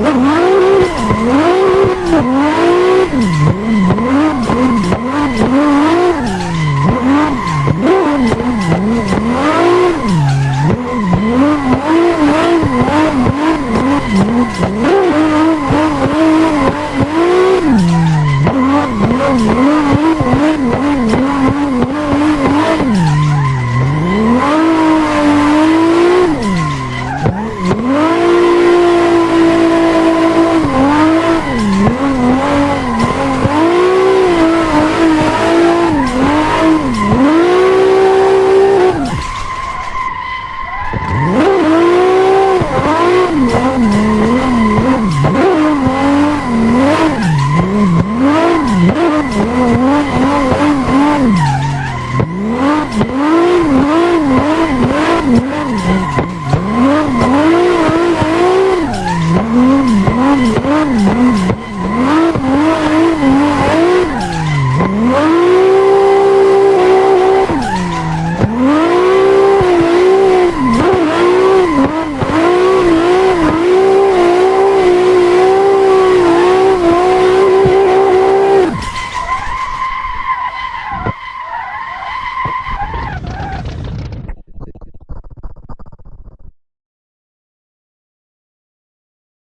Oh, mmm, mmm.